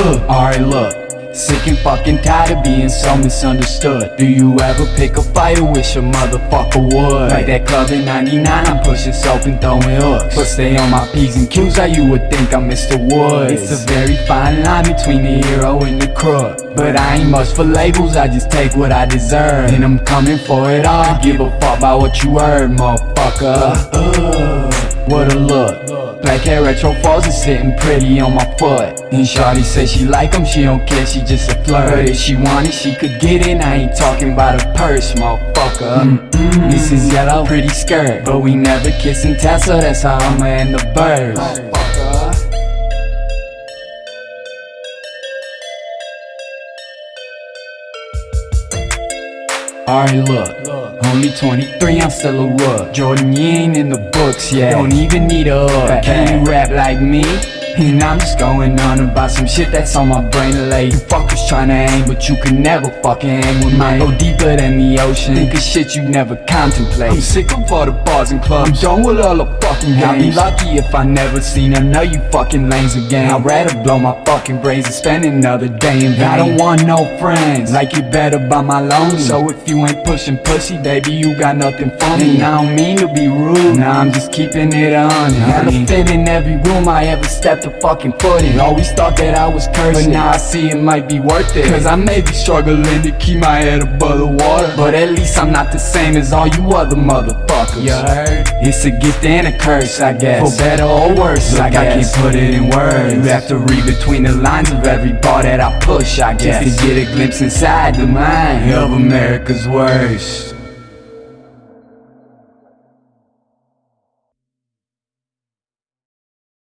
Alright, look. Sick and fucking tired of being so misunderstood. Do you ever pick a fight or wish a motherfucker would? Like that club in 99, I'm pushing soap and throwing hooks. But stay on my P's and Q's, how you would think I'm Mr. Woods. It's a very fine line between the hero and the crook. But I ain't much for labels, I just take what I deserve. And I'm coming for it all. I give a fuck about what you heard, motherfucker. Uh, what a look. Black hair retro falls and sitting pretty on my foot. And Shawty say she like 'em, she don't care, she just a flirt. If she want it, she could get it, I ain't talking about a purse, motherfucker. Mm-hmm. This is yellow, pretty skirt. But we never kiss and so that's how I'ma end the birds Alright, look, only 23, I'm still a rook. Jordan, you ain't in the books yet. Don't even need a hook. Can you rap like me? And I'm just going on about some shit that's on my brain late Fuckers tryna aim, but you can never fucking aim with me. Go deeper than the ocean, think of shit you never contemplate. I'm sick of all the bars and clubs, I'm done with all the fucking games. I'll be lucky if I never seen none of you fucking lanes again. I'd rather blow my fucking brains than spend another day in vain. I don't want no friends, like you better buy my loan So if you ain't pushing pussy, baby, you got nothing for me. And I don't mean to be rude, nah, I'm just keeping it on Elephant in every room I ever stepped a fucking foot in. Always thought that I was cursed, but now I see it might be worth it. Cause I may be struggling to keep my head above the water But at least I'm not the same as all you other motherfuckers. You heard? It's a gift and a curse, I guess. For better or worse, like I can't put it in words. You have to read between the lines of every bar that I push, I guess Just to get a glimpse inside the mind of America's worst